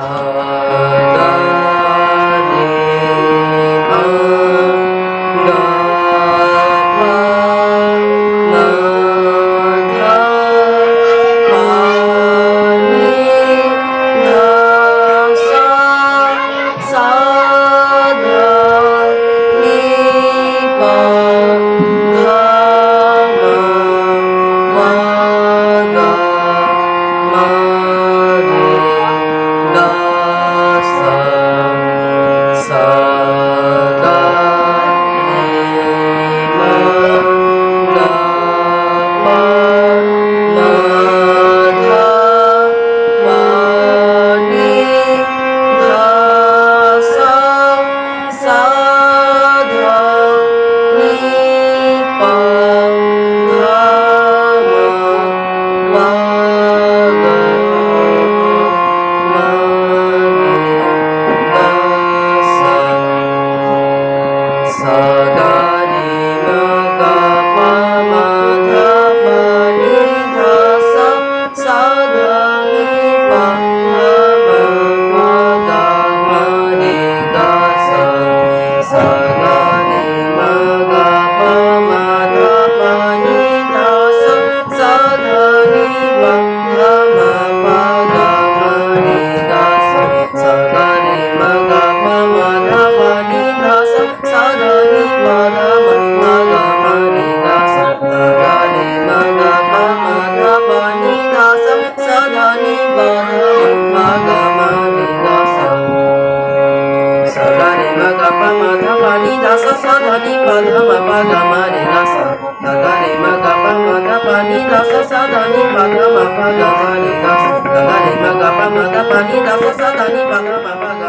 time. sada. Pagama, pagama, pagama, pagama, pagama, pagama, pagama, pagama, pagama, pagama, pagama, pagama, pagama, pagama, pagama, pagama, sa, pagama, pagama, pagama, pagama, pagama, pagama, pagama, pagama, pagama,